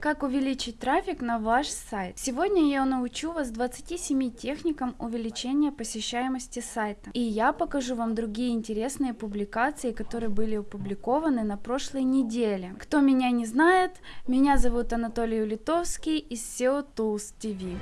Как увеличить трафик на ваш сайт? Сегодня я научу вас 27 техникам увеличения посещаемости сайта. И я покажу вам другие интересные публикации, которые были опубликованы на прошлой неделе. Кто меня не знает, меня зовут Анатолий Улитовский из SEO Tools TV.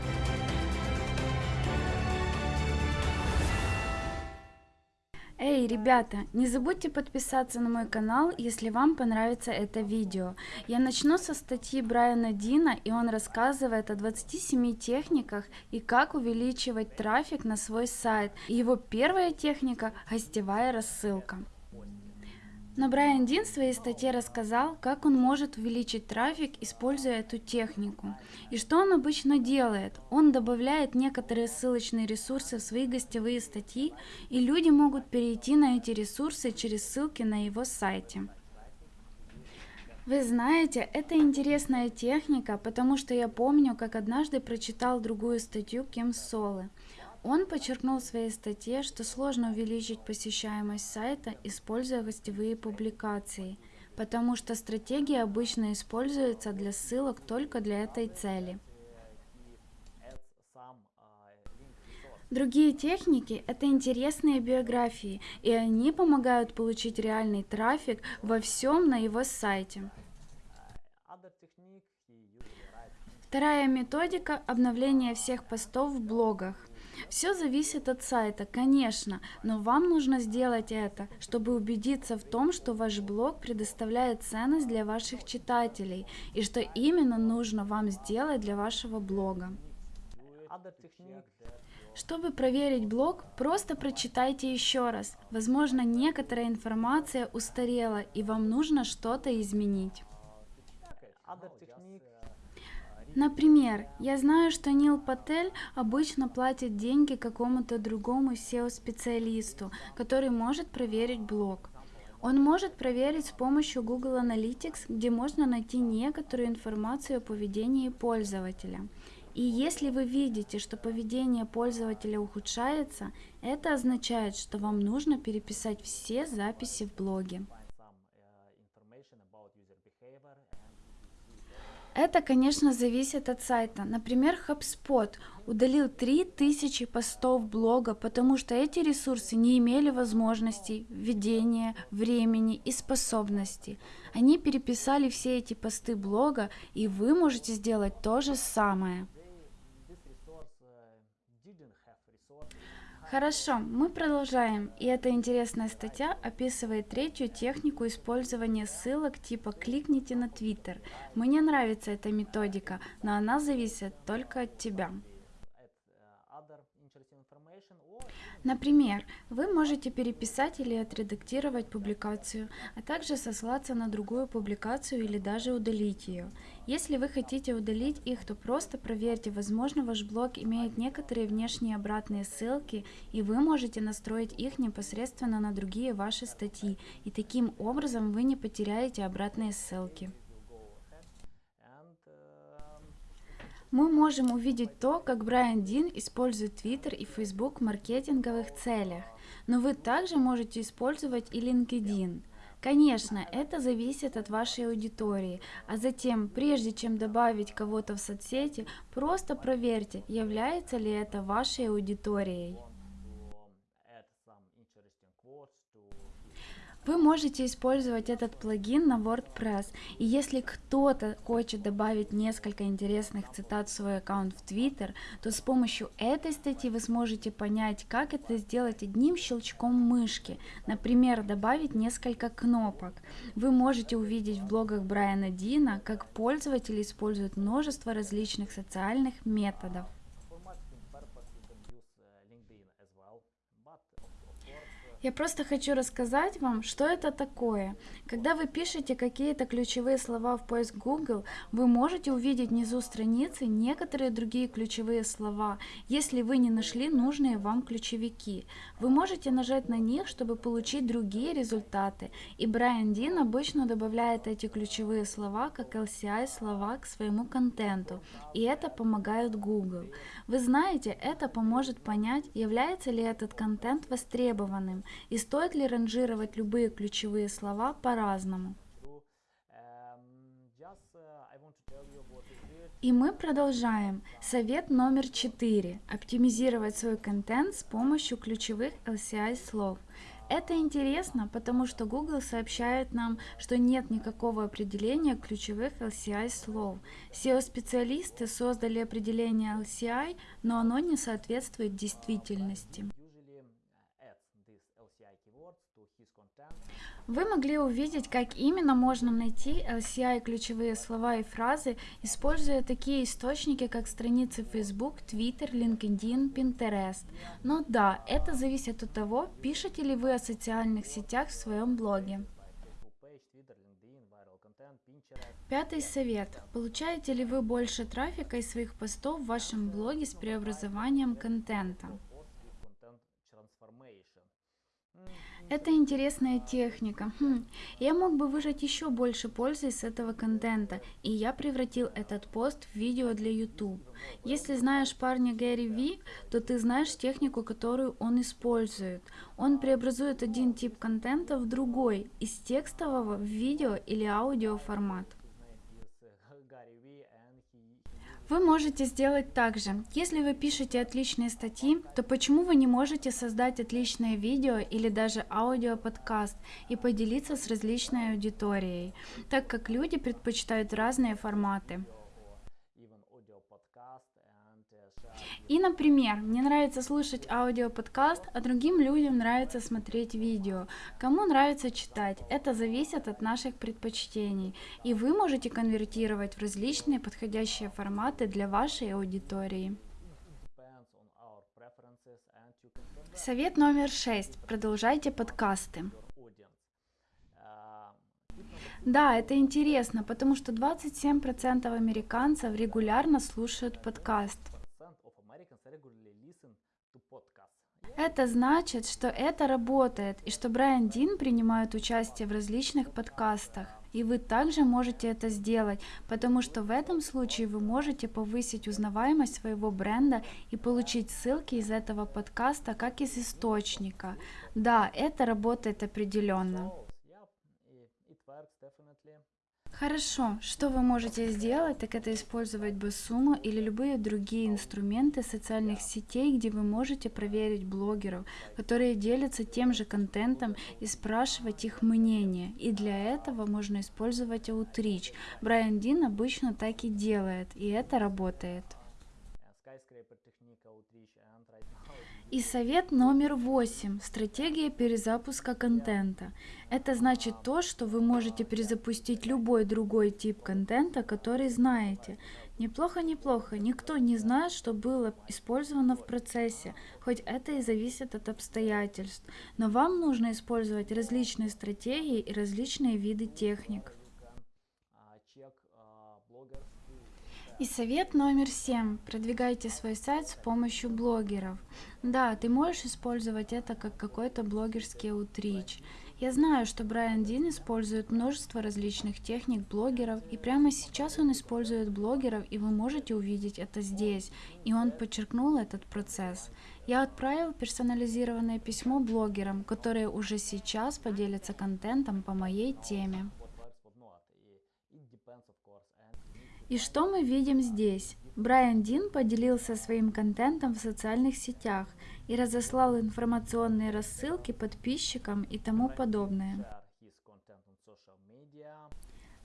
Эй, ребята, не забудьте подписаться на мой канал, если вам понравится это видео. Я начну со статьи Брайана Дина, и он рассказывает о 27 техниках и как увеличивать трафик на свой сайт. И его первая техника – гостевая рассылка. Но Брайан Дин в своей статье рассказал, как он может увеличить трафик, используя эту технику. И что он обычно делает? Он добавляет некоторые ссылочные ресурсы в свои гостевые статьи, и люди могут перейти на эти ресурсы через ссылки на его сайте. Вы знаете, это интересная техника, потому что я помню, как однажды прочитал другую статью Ким Солы. Он подчеркнул в своей статье, что сложно увеличить посещаемость сайта, используя гостевые публикации, потому что стратегия обычно используется для ссылок только для этой цели. Другие техники – это интересные биографии, и они помогают получить реальный трафик во всем на его сайте. Вторая методика – обновление всех постов в блогах. Все зависит от сайта, конечно, но вам нужно сделать это, чтобы убедиться в том, что ваш блог предоставляет ценность для ваших читателей и что именно нужно вам сделать для вашего блога. Чтобы проверить блог, просто прочитайте еще раз. Возможно, некоторая информация устарела и вам нужно что-то изменить. Например, я знаю, что Нил Патель обычно платит деньги какому-то другому SEO-специалисту, который может проверить блог. Он может проверить с помощью Google Analytics, где можно найти некоторую информацию о поведении пользователя. И если вы видите, что поведение пользователя ухудшается, это означает, что вам нужно переписать все записи в блоге. Это, конечно, зависит от сайта. Например, HubSpot удалил 3000 постов блога, потому что эти ресурсы не имели возможностей, введения, времени и способностей. Они переписали все эти посты блога, и вы можете сделать то же самое. Хорошо, мы продолжаем. И эта интересная статья описывает третью технику использования ссылок типа «кликните на Twitter». Мне нравится эта методика, но она зависит только от тебя. Например, вы можете переписать или отредактировать публикацию, а также сослаться на другую публикацию или даже удалить ее. Если вы хотите удалить их, то просто проверьте, возможно ваш блог имеет некоторые внешние обратные ссылки, и вы можете настроить их непосредственно на другие ваши статьи, и таким образом вы не потеряете обратные ссылки. Мы можем увидеть то, как Брайан Дин использует Twitter и Facebook в маркетинговых целях, но вы также можете использовать и LinkedIn. Конечно, это зависит от вашей аудитории, а затем, прежде чем добавить кого-то в соцсети, просто проверьте, является ли это вашей аудиторией. Вы можете использовать этот плагин на WordPress, и если кто-то хочет добавить несколько интересных цитат в свой аккаунт в Twitter, то с помощью этой статьи вы сможете понять, как это сделать одним щелчком мышки, например, добавить несколько кнопок. Вы можете увидеть в блогах Брайана Дина, как пользователи используют множество различных социальных методов. Я просто хочу рассказать вам, что это такое. Когда вы пишете какие-то ключевые слова в поиск Google, вы можете увидеть внизу страницы некоторые другие ключевые слова, если вы не нашли нужные вам ключевики. Вы можете нажать на них, чтобы получить другие результаты. И Брайан Дин обычно добавляет эти ключевые слова как LCI слова к своему контенту. И это помогает Google. Вы знаете, это поможет понять, является ли этот контент востребованным и стоит ли ранжировать любые ключевые слова по-разному. И мы продолжаем. Совет номер четыре. Оптимизировать свой контент с помощью ключевых LCI слов. Это интересно, потому что Google сообщает нам, что нет никакого определения ключевых LCI слов. SEO-специалисты создали определение LCI, но оно не соответствует действительности. Вы могли увидеть, как именно можно найти LCI ключевые слова и фразы, используя такие источники, как страницы Facebook, Twitter, LinkedIn, Pinterest. Но да, это зависит от того, пишете ли вы о социальных сетях в своем блоге. Пятый совет. Получаете ли вы больше трафика из своих постов в вашем блоге с преобразованием контента? Это интересная техника. Хм. Я мог бы выжать еще больше пользы из этого контента, и я превратил этот пост в видео для YouTube. Если знаешь парня Гэри Ви, то ты знаешь технику, которую он использует. Он преобразует один тип контента в другой, из текстового в видео или аудио формат. Вы можете сделать так же. Если вы пишете отличные статьи, то почему вы не можете создать отличное видео или даже аудиоподкаст и поделиться с различной аудиторией, так как люди предпочитают разные форматы. И, например, мне нравится слушать аудиоподкаст, а другим людям нравится смотреть видео. Кому нравится читать, это зависит от наших предпочтений. И вы можете конвертировать в различные подходящие форматы для вашей аудитории. Совет номер шесть. Продолжайте подкасты. Да, это интересно, потому что 27% американцев регулярно слушают подкаст. Это значит, что это работает и что Брайан Дин принимает участие в различных подкастах. И вы также можете это сделать, потому что в этом случае вы можете повысить узнаваемость своего бренда и получить ссылки из этого подкаста как из источника. Да, это работает определенно. Хорошо, что вы можете сделать, так это использовать Басума или любые другие инструменты социальных сетей, где вы можете проверить блогеров, которые делятся тем же контентом и спрашивать их мнение. И для этого можно использовать Outreach. Брайан Дин обычно так и делает, и это работает. И совет номер восемь. Стратегия перезапуска контента. Это значит то, что вы можете перезапустить любой другой тип контента, который знаете. Неплохо, неплохо. Никто не знает, что было использовано в процессе, хоть это и зависит от обстоятельств. Но вам нужно использовать различные стратегии и различные виды техник. И совет номер семь. Продвигайте свой сайт с помощью блогеров. Да, ты можешь использовать это как какой-то блогерский аутрич. Я знаю, что Брайан Дин использует множество различных техник блогеров, и прямо сейчас он использует блогеров, и вы можете увидеть это здесь, и он подчеркнул этот процесс. Я отправил персонализированное письмо блогерам, которые уже сейчас поделятся контентом по моей теме. И что мы видим здесь? Брайан Дин поделился своим контентом в социальных сетях и разослал информационные рассылки подписчикам и тому подобное.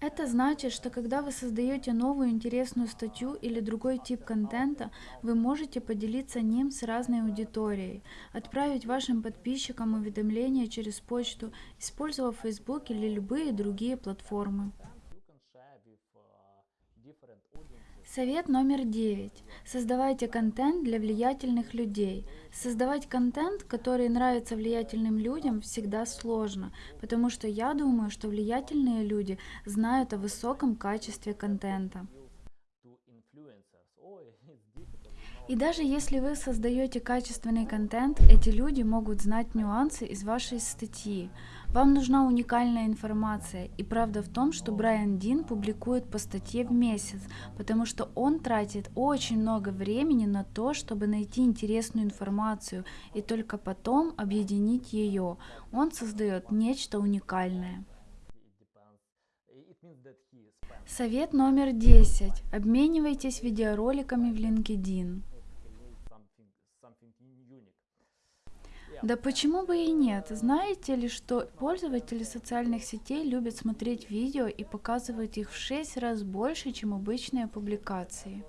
Это значит, что когда вы создаете новую интересную статью или другой тип контента, вы можете поделиться ним с разной аудиторией, отправить вашим подписчикам уведомления через почту, используя Facebook или любые другие платформы. Совет номер девять. Создавайте контент для влиятельных людей. Создавать контент, который нравится влиятельным людям, всегда сложно, потому что я думаю, что влиятельные люди знают о высоком качестве контента. И даже если вы создаете качественный контент, эти люди могут знать нюансы из вашей статьи. Вам нужна уникальная информация, и правда в том, что Брайан Дин публикует по статье в месяц, потому что он тратит очень много времени на то, чтобы найти интересную информацию и только потом объединить ее. Он создает нечто уникальное. Совет номер 10. Обменивайтесь видеороликами в LinkedIn. Да почему бы и нет? Знаете ли, что пользователи социальных сетей любят смотреть видео и показывать их в 6 раз больше, чем обычные публикации?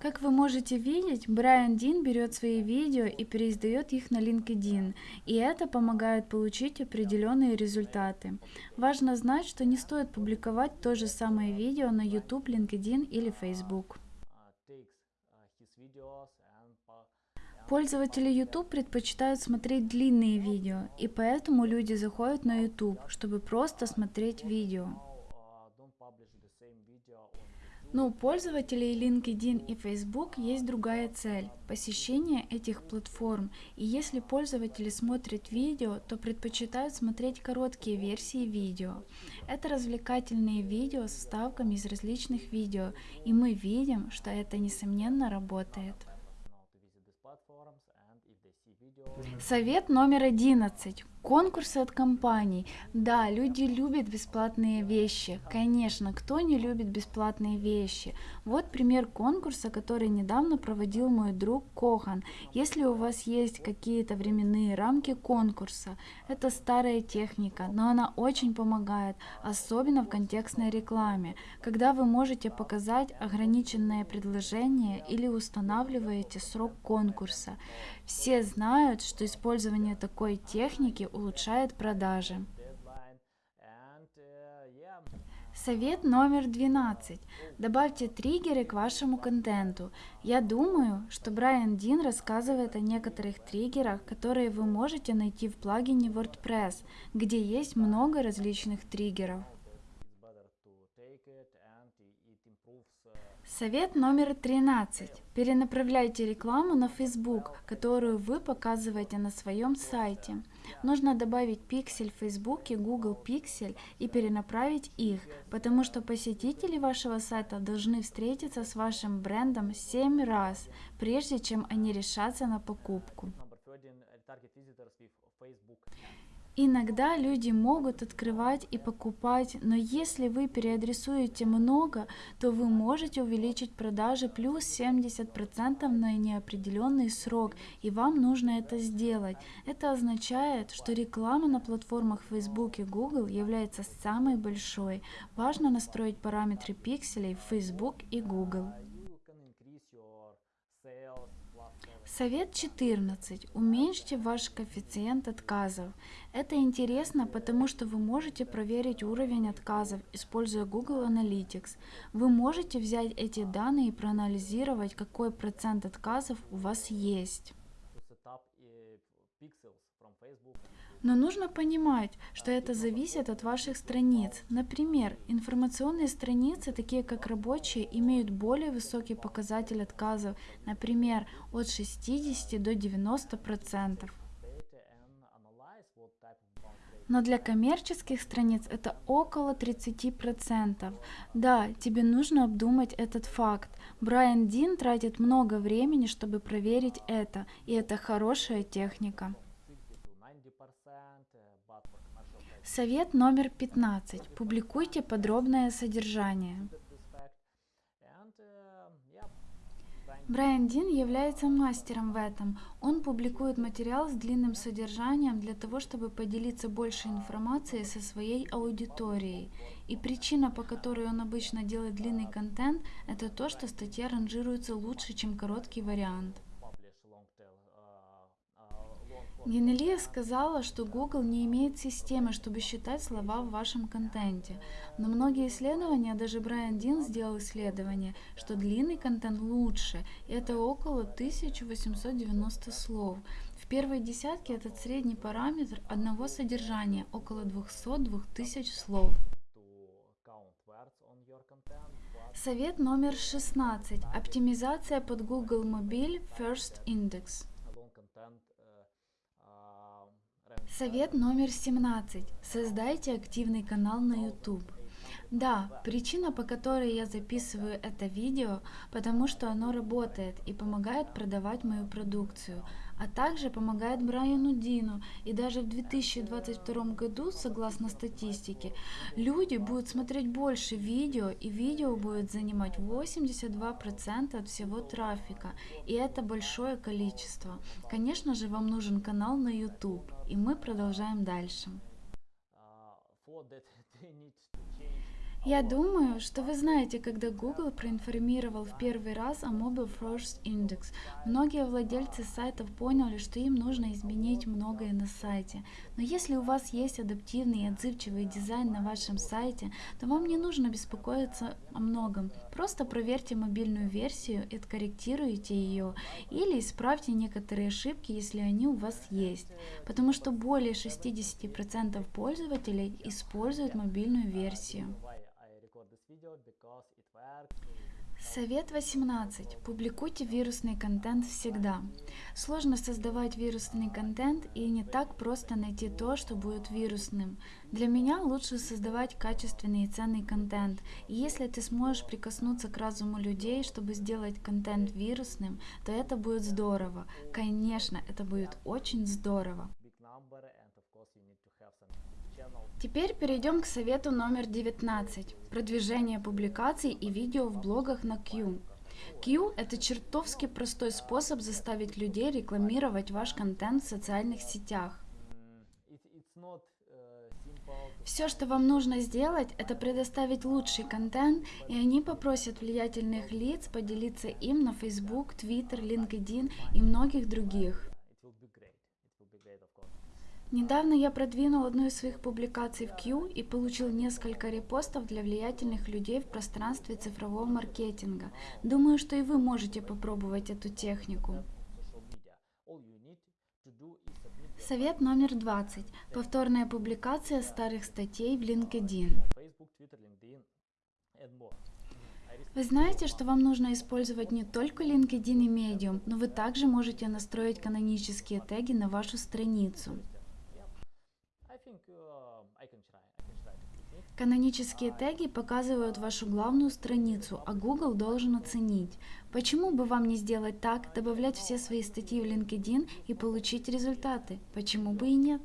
Как вы можете видеть, Брайан Дин берет свои видео и переиздает их на LinkedIn, и это помогает получить определенные результаты. Важно знать, что не стоит публиковать то же самое видео на YouTube, LinkedIn или Facebook. Пользователи YouTube предпочитают смотреть длинные видео, и поэтому люди заходят на YouTube, чтобы просто смотреть видео. Но у пользователей LinkedIn и Facebook есть другая цель – посещение этих платформ. И если пользователи смотрят видео, то предпочитают смотреть короткие версии видео. Это развлекательные видео с вставками из различных видео, и мы видим, что это несомненно работает. Совет номер одиннадцать. Конкурсы от компаний. Да, люди любят бесплатные вещи. Конечно, кто не любит бесплатные вещи? Вот пример конкурса, который недавно проводил мой друг Кохан. Если у вас есть какие-то временные рамки конкурса, это старая техника, но она очень помогает, особенно в контекстной рекламе, когда вы можете показать ограниченное предложение или устанавливаете срок конкурса. Все знают, что использование такой техники улучшает продажи. Совет номер 12. Добавьте триггеры к вашему контенту. Я думаю, что Брайан Дин рассказывает о некоторых триггерах, которые вы можете найти в плагине WordPress, где есть много различных триггеров. Совет номер 13. Перенаправляйте рекламу на Facebook, которую вы показываете на своем сайте. Нужно добавить пиксель в Facebook и Google Pixel и перенаправить их, потому что посетители вашего сайта должны встретиться с вашим брендом 7 раз, прежде чем они решатся на покупку. Иногда люди могут открывать и покупать, но если вы переадресуете много, то вы можете увеличить продажи плюс 70% на неопределенный срок, и вам нужно это сделать. Это означает, что реклама на платформах Facebook и Google является самой большой. Важно настроить параметры пикселей в Facebook и Google. Совет 14. Уменьшите ваш коэффициент отказов. Это интересно, потому что вы можете проверить уровень отказов, используя Google Analytics. Вы можете взять эти данные и проанализировать, какой процент отказов у вас есть. Но нужно понимать, что это зависит от ваших страниц. Например, информационные страницы, такие как рабочие, имеют более высокий показатель отказов, например, от 60 до 90%. Но для коммерческих страниц это около 30%. Да, тебе нужно обдумать этот факт. Брайан Дин тратит много времени, чтобы проверить это, и это хорошая техника. Совет номер 15. Публикуйте подробное содержание. Брайан Дин является мастером в этом. Он публикует материал с длинным содержанием для того, чтобы поделиться больше информацией со своей аудиторией. И причина, по которой он обычно делает длинный контент, это то, что статья ранжируется лучше, чем короткий вариант. Генелия сказала, что Google не имеет системы, чтобы считать слова в вашем контенте. Но многие исследования, даже Брайан Дин сделал исследование, что длинный контент лучше, и это около 1890 слов. В первой десятке этот средний параметр одного содержания, около 200-2000 слов. Совет номер 16. Оптимизация под Google Mobile First Index. Совет номер 17. Создайте активный канал на YouTube. Да, причина, по которой я записываю это видео, потому что оно работает и помогает продавать мою продукцию, а также помогает Брайану Дину. И даже в 2022 году, согласно статистике, люди будут смотреть больше видео, и видео будет занимать 82% от всего трафика. И это большое количество. Конечно же, вам нужен канал на YouTube, и мы продолжаем дальше. Я думаю, что вы знаете, когда Google проинформировал в первый раз о Mobile First Index, многие владельцы сайтов поняли, что им нужно изменить многое на сайте. Но если у вас есть адаптивный и отзывчивый дизайн на вашем сайте, то вам не нужно беспокоиться о многом. Просто проверьте мобильную версию и откорректируйте ее, или исправьте некоторые ошибки, если они у вас есть. Потому что более 60% пользователей используют мобильную версию. Совет 18. Публикуйте вирусный контент всегда. Сложно создавать вирусный контент и не так просто найти то, что будет вирусным. Для меня лучше создавать качественный и ценный контент. И если ты сможешь прикоснуться к разуму людей, чтобы сделать контент вирусным, то это будет здорово. Конечно, это будет очень здорово. Теперь перейдем к совету номер 19. Продвижение публикаций и видео в блогах на Q. Q – это чертовски простой способ заставить людей рекламировать ваш контент в социальных сетях. Все, что вам нужно сделать, это предоставить лучший контент, и они попросят влиятельных лиц поделиться им на Facebook, Twitter, LinkedIn и многих других. Недавно я продвинул одну из своих публикаций в Q и получил несколько репостов для влиятельных людей в пространстве цифрового маркетинга. Думаю, что и вы можете попробовать эту технику. Совет номер 20. Повторная публикация старых статей в LinkedIn. Вы знаете, что вам нужно использовать не только LinkedIn и Medium, но вы также можете настроить канонические теги на вашу страницу. Канонические теги показывают вашу главную страницу, а Google должен оценить. Почему бы вам не сделать так, добавлять все свои статьи в LinkedIn и получить результаты? Почему бы и нет?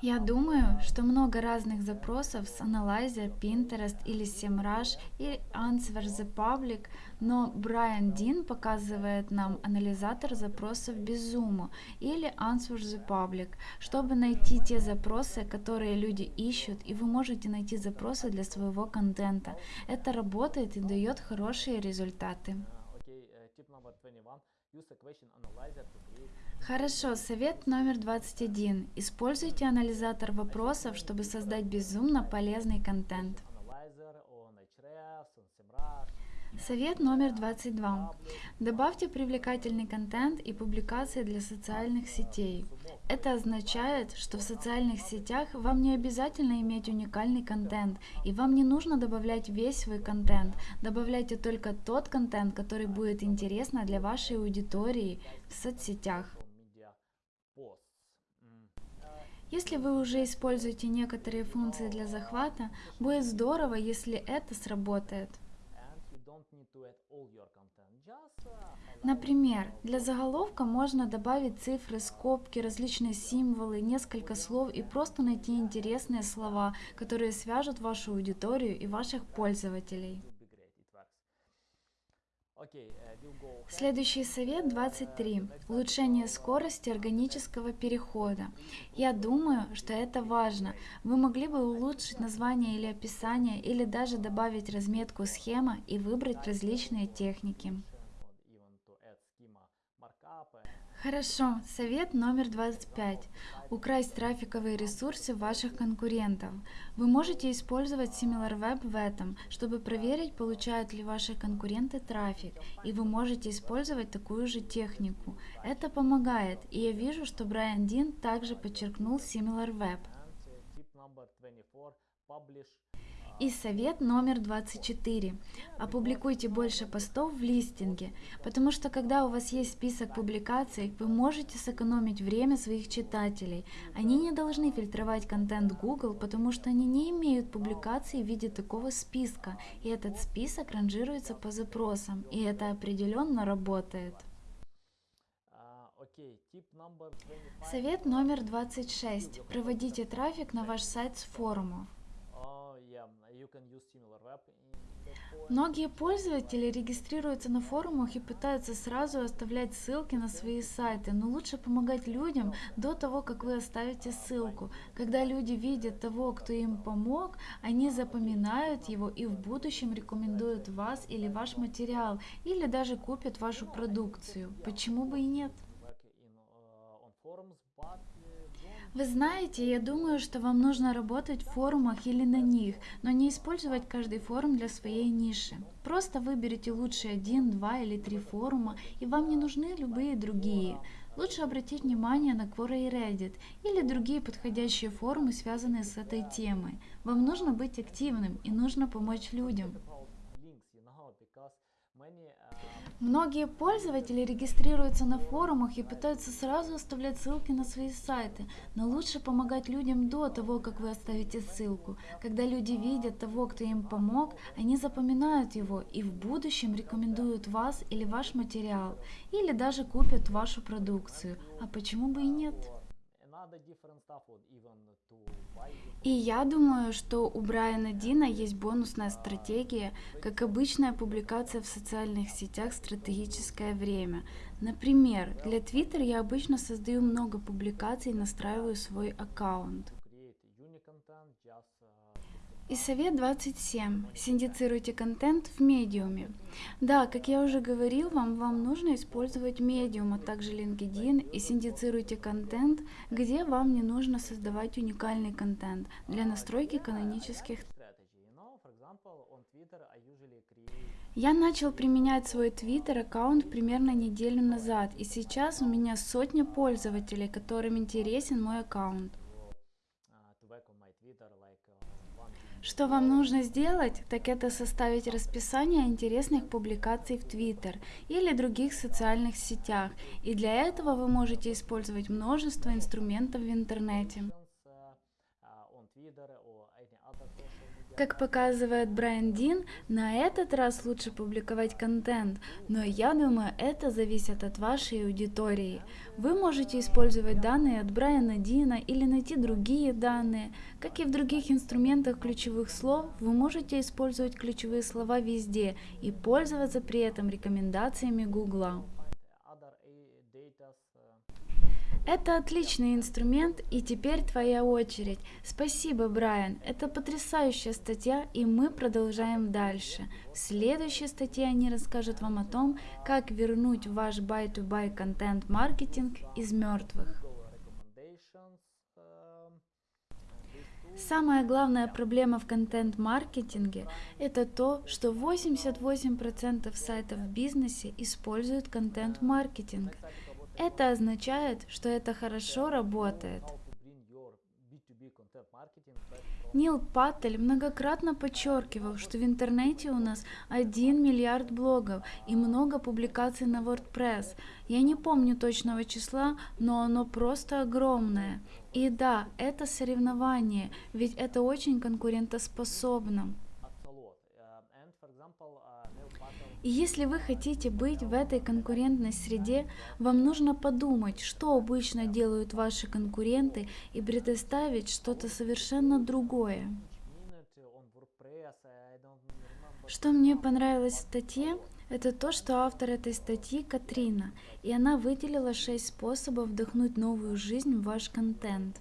Я думаю, что много разных запросов с Analyzer, Pinterest или SEMrush и Answer the Public, но Брайан Дин показывает нам анализатор запросов без зума или Answer the Public, чтобы найти те запросы, которые люди ищут, и вы можете найти запросы для своего контента. Это работает и дает хорошие результаты. Хорошо, совет номер 21. Используйте анализатор вопросов, чтобы создать безумно полезный контент. Совет номер 22. Добавьте привлекательный контент и публикации для социальных сетей. Это означает, что в социальных сетях вам не обязательно иметь уникальный контент, и вам не нужно добавлять весь свой контент. Добавляйте только тот контент, который будет интересно для вашей аудитории в соцсетях. Если вы уже используете некоторые функции для захвата, будет здорово, если это сработает. Например, для заголовка можно добавить цифры, скобки, различные символы, несколько слов и просто найти интересные слова, которые свяжут вашу аудиторию и ваших пользователей. Следующий совет 23. Улучшение скорости органического перехода. Я думаю, что это важно. Вы могли бы улучшить название или описание, или даже добавить разметку схема и выбрать различные техники. Хорошо, совет номер 25. Украсть трафиковые ресурсы ваших конкурентов. Вы можете использовать SimilarWeb в этом, чтобы проверить, получают ли ваши конкуренты трафик, и вы можете использовать такую же технику. Это помогает, и я вижу, что Брайан Дин также подчеркнул SimilarWeb. number 24 publish И совет номер 24. Опубликуйте больше постов в листинге, потому что когда у вас есть список публикаций, вы можете сэкономить время своих читателей. Они не должны фильтровать контент Google, потому что они не имеют публикаций в виде такого списка, и этот список ранжируется по запросам, и это определенно работает. А, Окей, tip number 25. Совет номер 26. Проводите трафик на ваш сайт с форумов. Многие пользователи регистрируются на форумах и пытаются сразу оставлять ссылки на свои сайты, но лучше помогать людям до того, как вы оставите ссылку. Когда люди видят того, кто им помог, они запоминают его и в будущем рекомендуют вас или ваш материал, или даже купят вашу продукцию. Почему бы и нет? Вы знаете, я думаю, что вам нужно работать в форумах или на них, но не использовать каждый форум для своей ниши. Просто выберите лучшие один, два или три форума, и вам не нужны любые другие. Лучше обратить внимание на Quora и Reddit или другие подходящие форумы, связанные с этой темой. Вам нужно быть активным и нужно помочь людям. Многие пользователи регистрируются на форумах и пытаются сразу оставлять ссылки на свои сайты, но лучше помогать людям до того, как вы оставите ссылку. Когда люди видят того, кто им помог, они запоминают его и в будущем рекомендуют вас или ваш материал, или даже купят вашу продукцию. А почему бы и нет? И я думаю, что у Брайана Дина есть бонусная стратегия, как обычная публикация в социальных сетях стратегическое время. Например, для Twitter я обычно создаю много публикаций и настраиваю свой аккаунт. И совет 27. Синдицируйте контент в медиуме. Да, как я уже говорил вам, вам нужно использовать медиум, а также LinkedIn и синдицируйте контент, где вам не нужно создавать уникальный контент для настройки канонических create Я начал применять свой Twitter аккаунт примерно неделю назад, и сейчас у меня сотня пользователей, которым интересен мой аккаунт. Что вам нужно сделать, так это составить расписание интересных публикаций в Twitter или других социальных сетях, и для этого вы можете использовать множество инструментов в интернете. Как показывает Брайан Дин, на этот раз лучше публиковать контент, но я думаю, это зависит от вашей аудитории. Вы можете использовать данные от Брайана Дина или найти другие данные. Как и в других инструментах ключевых слов, вы можете использовать ключевые слова везде и пользоваться при этом рекомендациями Гугла. Это отличный инструмент, и теперь твоя очередь. Спасибо, Брайан. Это потрясающая статья, и мы продолжаем дальше. В следующей статье они расскажут вам о том, как вернуть ваш buy-to-buy контент-маркетинг из мертвых. Самая главная проблема в контент-маркетинге – это то, что 88% сайтов в бизнесе используют контент-маркетинг. Это означает, что это хорошо работает. how to bring your B2B content marketing back from Нил Паттель многократно подчеркивал, что в интернете у нас 1 миллиард блогов и много публикаций на WordPress. Я не помню точного числа, но оно просто огромное. И да, это соревнование, ведь это очень конкурентоспособно. И если вы хотите быть в этой конкурентной среде, вам нужно подумать, что обычно делают ваши конкуренты и предоставить что-то совершенно другое. Что мне понравилось в статье, это то, что автор этой статьи Катрина, и она выделила шесть способов вдохнуть новую жизнь в ваш контент.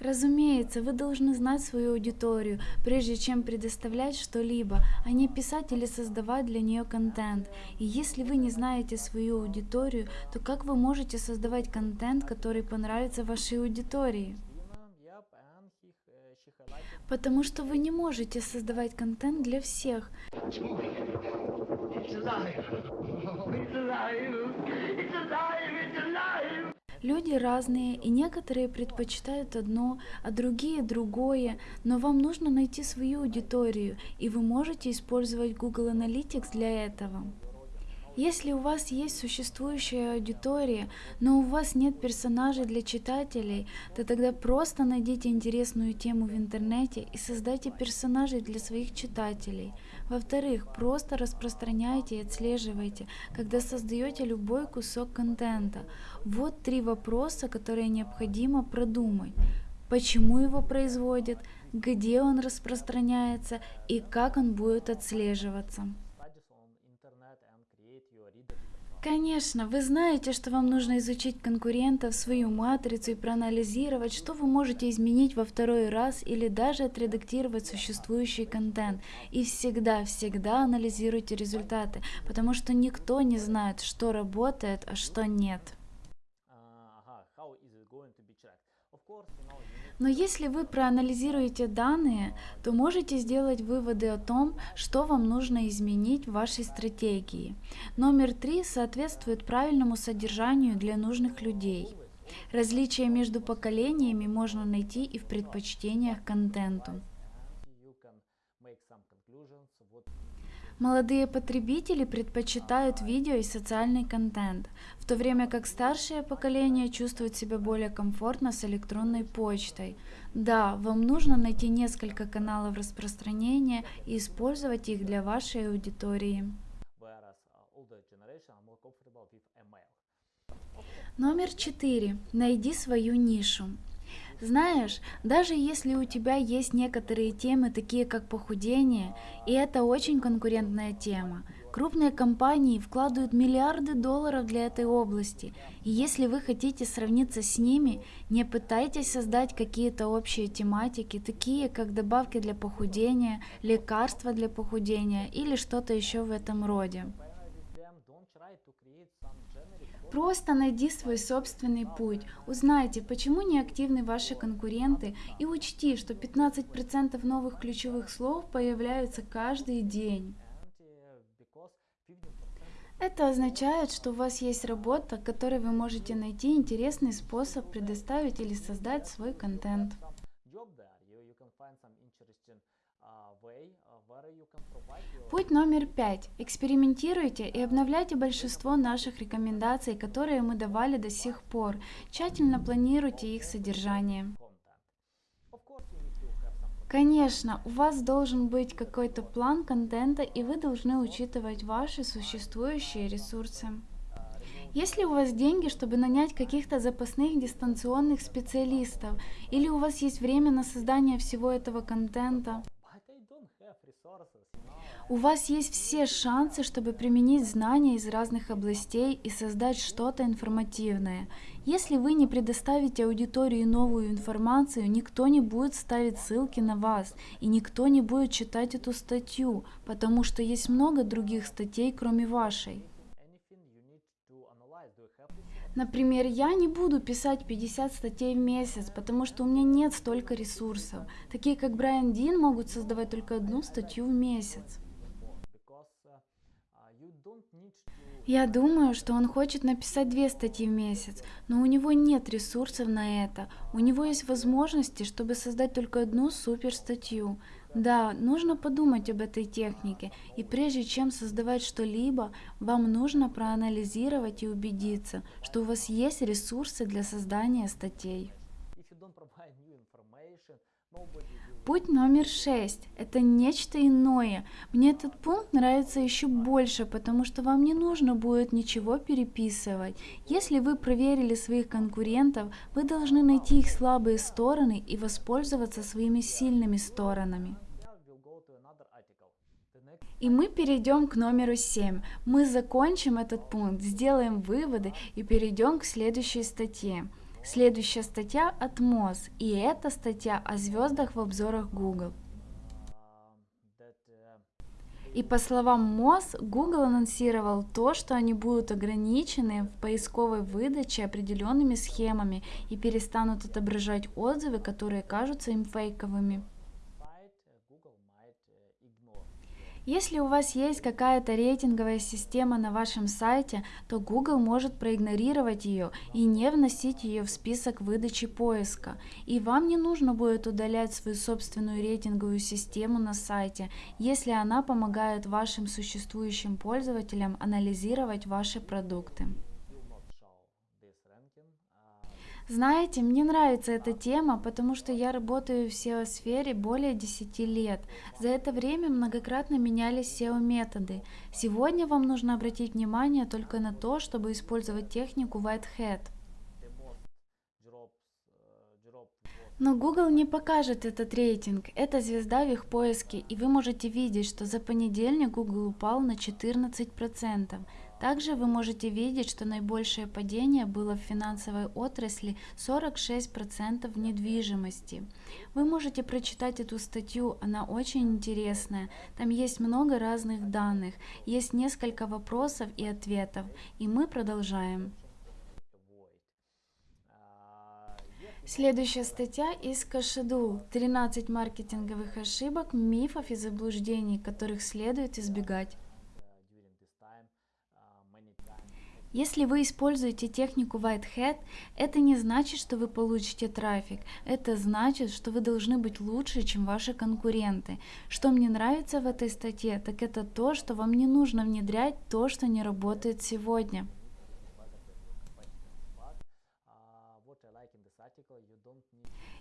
Разумеется, вы должны знать свою аудиторию, прежде чем предоставлять что-либо, а не писать или создавать для нее контент. И если вы не знаете свою аудиторию, то как вы можете создавать контент, который понравится вашей аудитории? Потому что вы не можете создавать контент для всех. It's alive. It's alive. It's alive. Люди разные, и некоторые предпочитают одно, а другие другое, но вам нужно найти свою аудиторию, и вы можете использовать Google Analytics для этого. Если у вас есть существующая аудитория, но у вас нет персонажей для читателей, то тогда просто найдите интересную тему в интернете и создайте персонажей для своих читателей. Во-вторых, просто распространяйте и отслеживайте, когда создаете любой кусок контента. Вот три вопроса, которые необходимо продумать. Почему его производят, где он распространяется и как он будет отслеживаться. Конечно, вы знаете, что вам нужно изучить конкурентов, свою матрицу и проанализировать, что вы можете изменить во второй раз или даже отредактировать существующий контент. И всегда-всегда анализируйте результаты, потому что никто не знает, что работает, а что нет. Но если вы проанализируете данные, то можете сделать выводы о том, что вам нужно изменить в вашей стратегии. Номер три соответствует правильному содержанию для нужных людей. Различия между поколениями можно найти и в предпочтениях контенту. Молодые потребители предпочитают видео и социальный контент, в то время как старшее поколение чувствует себя более комфортно с электронной почтой. Да, вам нужно найти несколько каналов распространения и использовать их для вашей аудитории. Номер четыре. Найди свою нишу. Знаешь, даже если у тебя есть некоторые темы, такие как похудение, и это очень конкурентная тема, крупные компании вкладывают миллиарды долларов для этой области, и если вы хотите сравниться с ними, не пытайтесь создать какие-то общие тематики, такие как добавки для похудения, лекарства для похудения или что-то еще в этом роде. Просто найди свой собственный путь, узнайте, почему не активны ваши конкуренты и учти, что 15% новых ключевых слов появляются каждый день. Это означает, что у вас есть работа, которой вы можете найти интересный способ предоставить или создать свой контент. Путь номер пять. Экспериментируйте и обновляйте большинство наших рекомендаций, которые мы давали до сих пор. Тщательно планируйте их содержание. Конечно, у вас должен быть какой-то план контента, и вы должны учитывать ваши существующие ресурсы. Если у вас деньги, чтобы нанять каких-то запасных дистанционных специалистов, или у вас есть время на создание всего этого контента, у вас есть все шансы, чтобы применить знания из разных областей и создать что-то информативное. Если вы не предоставите аудитории новую информацию, никто не будет ставить ссылки на вас, и никто не будет читать эту статью, потому что есть много других статей, кроме вашей. Например, я не буду писать 50 статей в месяц, потому что у меня нет столько ресурсов. Такие как Брайан Дин могут создавать только одну статью в месяц. Я думаю, что он хочет написать две статьи в месяц, но у него нет ресурсов на это. У него есть возможности, чтобы создать только одну супер статью. Да, нужно подумать об этой технике, и прежде чем создавать что-либо, вам нужно проанализировать и убедиться, что у вас есть ресурсы для создания статей. Путь номер шесть – это нечто иное. Мне этот пункт нравится еще больше, потому что вам не нужно будет ничего переписывать. Если вы проверили своих конкурентов, вы должны найти их слабые стороны и воспользоваться своими сильными сторонами. И мы перейдем к номеру 7. Мы закончим этот пункт, сделаем выводы и перейдем к следующей статье. Следующая статья от МОЗ, и это статья о звездах в обзорах Google. И по словам МОЗ, Google анонсировал то, что они будут ограничены в поисковой выдаче определенными схемами и перестанут отображать отзывы, которые кажутся им фейковыми. Если у вас есть какая-то рейтинговая система на вашем сайте, то Google может проигнорировать ее и не вносить ее в список выдачи поиска. И вам не нужно будет удалять свою собственную рейтинговую систему на сайте, если она помогает вашим существующим пользователям анализировать ваши продукты. Знаете, мне нравится эта тема, потому что я работаю в SEO-сфере более 10 лет. За это время многократно менялись SEO-методы. Сегодня вам нужно обратить внимание только на то, чтобы использовать технику Whitehead. Но Google не покажет этот рейтинг, это звезда в их поиске, и вы можете видеть, что за понедельник Google упал на 14%. Также вы можете видеть, что наибольшее падение было в финансовой отрасли 46% в недвижимости. Вы можете прочитать эту статью, она очень интересная. Там есть много разных данных, есть несколько вопросов и ответов. И мы продолжаем. Следующая статья из Кашеду. 13 маркетинговых ошибок, мифов и заблуждений, которых следует избегать. Если вы используете технику Whitehead, это не значит, что вы получите трафик. Это значит, что вы должны быть лучше, чем ваши конкуренты. Что мне нравится в этой статье, так это то, что вам не нужно внедрять то, что не работает сегодня.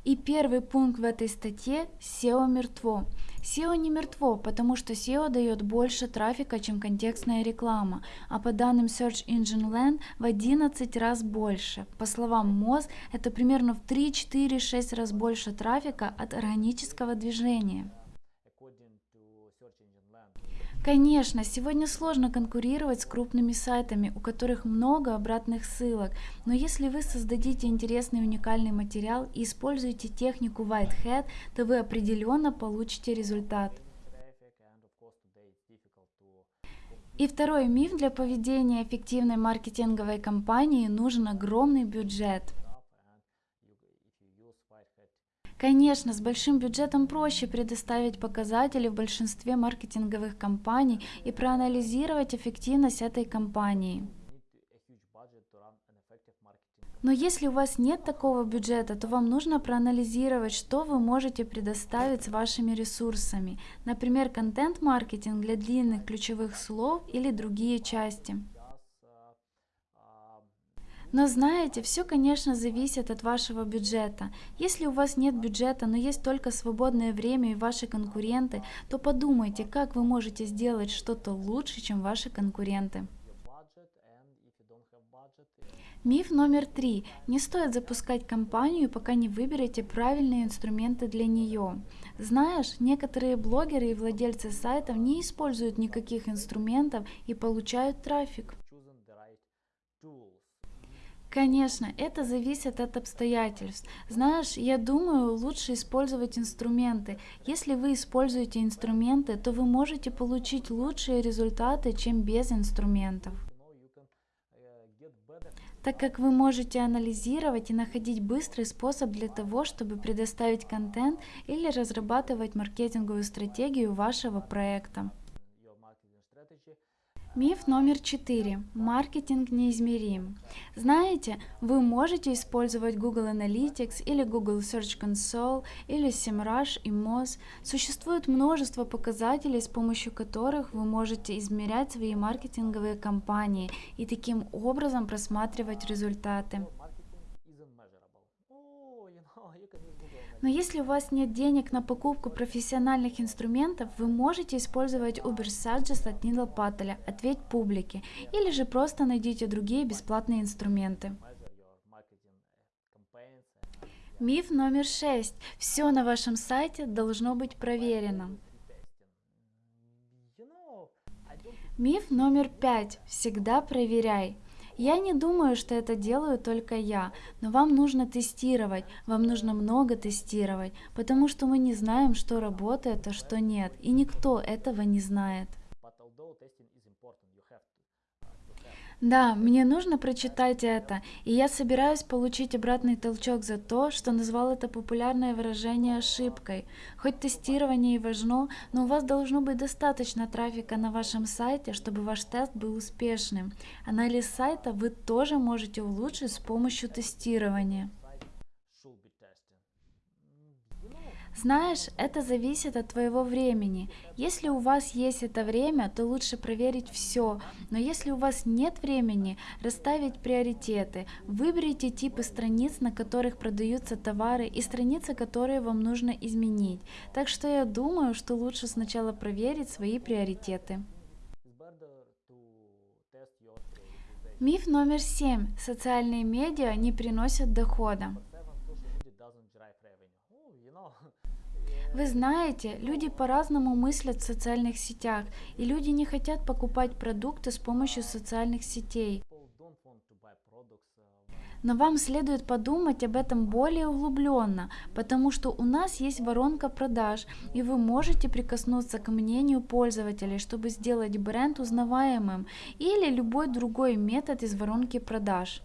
И первый пункт в этой статье – SEO мертво. SEO не мертво, потому что SEO дает больше трафика, чем контекстная реклама, а по данным Search Engine Land в 11 раз больше. По словам Moz, это примерно в 3-4-6 раз больше трафика от органического движения. Конечно, сегодня сложно конкурировать с крупными сайтами, у которых много обратных ссылок, но если вы создадите интересный уникальный материал и используете технику Whitehead, то вы определенно получите результат. И второй миф для поведения эффективной маркетинговой кампании нужен огромный бюджет. Конечно, с большим бюджетом проще предоставить показатели в большинстве маркетинговых компаний и проанализировать эффективность этой компании. Но если у вас нет такого бюджета, то вам нужно проанализировать, что вы можете предоставить с вашими ресурсами. Например, контент-маркетинг для длинных ключевых слов или другие части. Но знаете, все, конечно, зависит от вашего бюджета. Если у вас нет бюджета, но есть только свободное время и ваши конкуренты, то подумайте, как вы можете сделать что-то лучше, чем ваши конкуренты. Миф номер три. Не стоит запускать компанию, пока не выберете правильные инструменты для нее. Знаешь, некоторые блогеры и владельцы сайтов не используют никаких инструментов и получают трафик. Конечно, это зависит от обстоятельств. Знаешь, я думаю, лучше использовать инструменты. Если вы используете инструменты, то вы можете получить лучшие результаты, чем без инструментов. Так как вы можете анализировать и находить быстрый способ для того, чтобы предоставить контент или разрабатывать маркетинговую стратегию вашего проекта. Миф номер четыре. Маркетинг неизмерим. Знаете, вы можете использовать Google Analytics или Google Search Console или SEMrush и Moz. Существует множество показателей, с помощью которых вы можете измерять свои маркетинговые кампании и таким образом просматривать результаты. Но если у вас нет денег на покупку профессиональных инструментов, вы можете использовать Uber Suggest от Нила Паттеля, ответь публике, или же просто найдите другие бесплатные инструменты. Миф номер шесть. Все на вашем сайте должно быть проверено. Миф номер пять. Всегда проверяй. Я не думаю, что это делаю только я, но вам нужно тестировать, вам нужно много тестировать, потому что мы не знаем, что работает, а что нет, и никто этого не знает. Да, мне нужно прочитать это, и я собираюсь получить обратный толчок за то, что назвал это популярное выражение ошибкой. Хоть тестирование и важно, но у вас должно быть достаточно трафика на вашем сайте, чтобы ваш тест был успешным. Анализ сайта вы тоже можете улучшить с помощью тестирования. Знаешь, это зависит от твоего времени. Если у вас есть это время, то лучше проверить все. Но если у вас нет времени, расставить приоритеты. Выберите типы страниц, на которых продаются товары и страницы, которые вам нужно изменить. Так что я думаю, что лучше сначала проверить свои приоритеты. Миф номер семь. Социальные медиа не приносят дохода. Вы знаете, люди по-разному мыслят в социальных сетях, и люди не хотят покупать продукты с помощью социальных сетей. Но вам следует подумать об этом более углубленно, потому что у нас есть воронка продаж, и вы можете прикоснуться к мнению пользователей, чтобы сделать бренд узнаваемым, или любой другой метод из воронки продаж.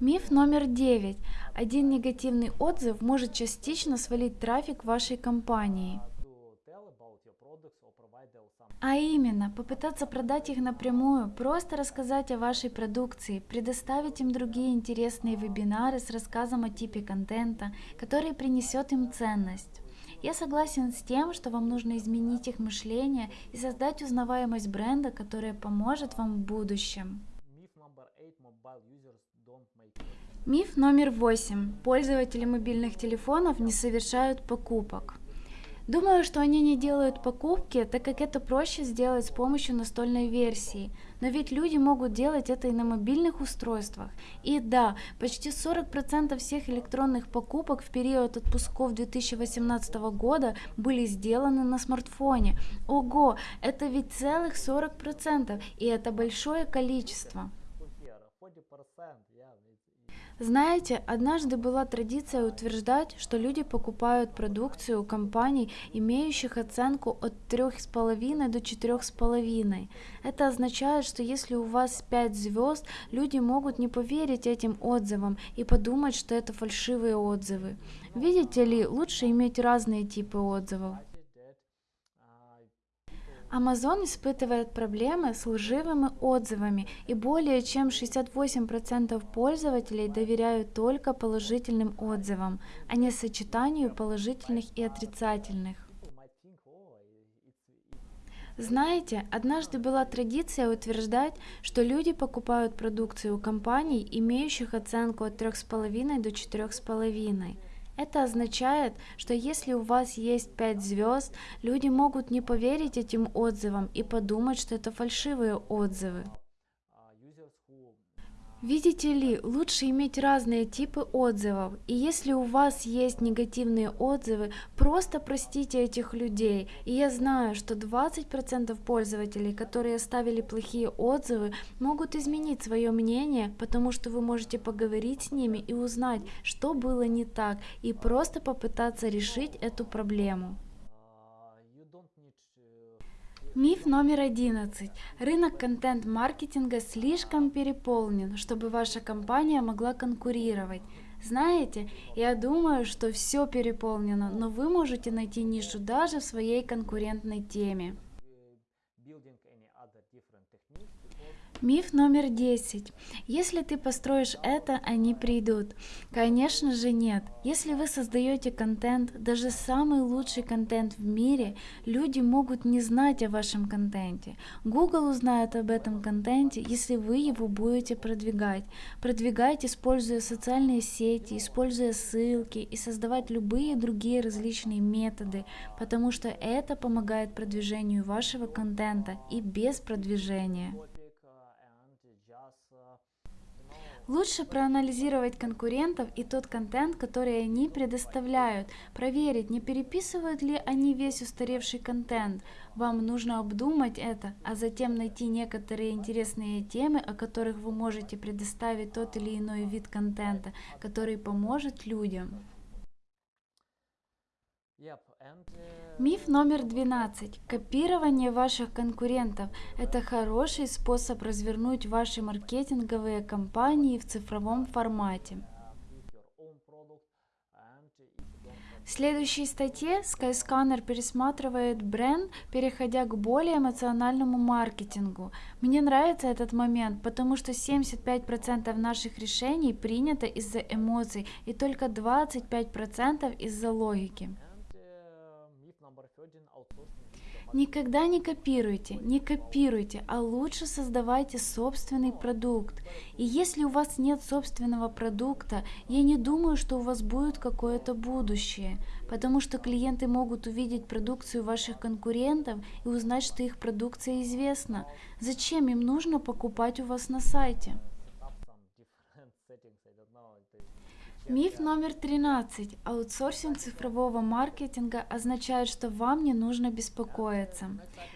Миф номер девять. Один негативный отзыв может частично свалить трафик вашей компании. А именно, попытаться продать их напрямую, просто рассказать о вашей продукции, предоставить им другие интересные вебинары с рассказом о типе контента, который принесет им ценность. Я согласен с тем, что вам нужно изменить их мышление и создать узнаваемость бренда, которая поможет вам в будущем. Миф номер восемь. Пользователи мобильных телефонов не совершают покупок. Думаю, что они не делают покупки, так как это проще сделать с помощью настольной версии. Но ведь люди могут делать это и на мобильных устройствах. И да, почти 40% всех электронных покупок в период отпусков 2018 года были сделаны на смартфоне. Ого, это ведь целых 40%, и это большое количество. Good here, 40%. Yeah, it's, Знаете, однажды была традиция утверждать, что люди покупают продукцию у компаний, имеющих оценку от 3,5 до 4,5. Это означает, что если у вас 5 звезд, люди могут не поверить этим отзывам и подумать, что это фальшивые отзывы. Видите ли, лучше иметь разные типы отзывов. Amazon испытывает проблемы с лживыми отзывами, и более чем 68% пользователей доверяют только положительным отзывам, а не сочетанию положительных и отрицательных. Знаете, однажды была традиция утверждать, что люди покупают продукцию у компаний, имеющих оценку от 3,5 до 4,5. Это означает, что если у вас есть 5 звезд, люди могут не поверить этим отзывам и подумать, что это фальшивые отзывы. Видите ли, лучше иметь разные типы отзывов, и если у вас есть негативные отзывы, просто простите этих людей. И я знаю, что 20% пользователей, которые оставили плохие отзывы, могут изменить свое мнение, потому что вы можете поговорить с ними и узнать, что было не так, и просто попытаться решить эту проблему. Миф номер 11. Рынок контент-маркетинга слишком переполнен, чтобы ваша компания могла конкурировать. Знаете, я думаю, что все переполнено, но вы можете найти нишу даже в своей конкурентной теме. Миф номер 10. Если ты построишь это, они придут. Конечно же нет. Если вы создаете контент, даже самый лучший контент в мире, люди могут не знать о вашем контенте. Google узнает об этом контенте, если вы его будете продвигать. Продвигать, используя социальные сети, используя ссылки и создавать любые другие различные методы, потому что это помогает продвижению вашего контента и без продвижения. Лучше проанализировать конкурентов и тот контент, который они предоставляют, проверить, не переписывают ли они весь устаревший контент. Вам нужно обдумать это, а затем найти некоторые интересные темы, о которых вы можете предоставить тот или иной вид контента, который поможет людям. Миф номер 12. Копирование ваших конкурентов – это хороший способ развернуть ваши маркетинговые кампании в цифровом формате. В следующей статье Skyscanner пересматривает бренд, переходя к более эмоциональному маркетингу. Мне нравится этот момент, потому что 75% наших решений принято из-за эмоций и только 25% из-за логики. Никогда не копируйте, не копируйте, а лучше создавайте собственный продукт. И если у вас нет собственного продукта, я не думаю, что у вас будет какое-то будущее, потому что клиенты могут увидеть продукцию ваших конкурентов и узнать, что их продукция известна. Зачем им нужно покупать у вас на сайте? Миф номер 13. Аутсорсинг цифрового маркетинга означает, что вам не нужно беспокоиться.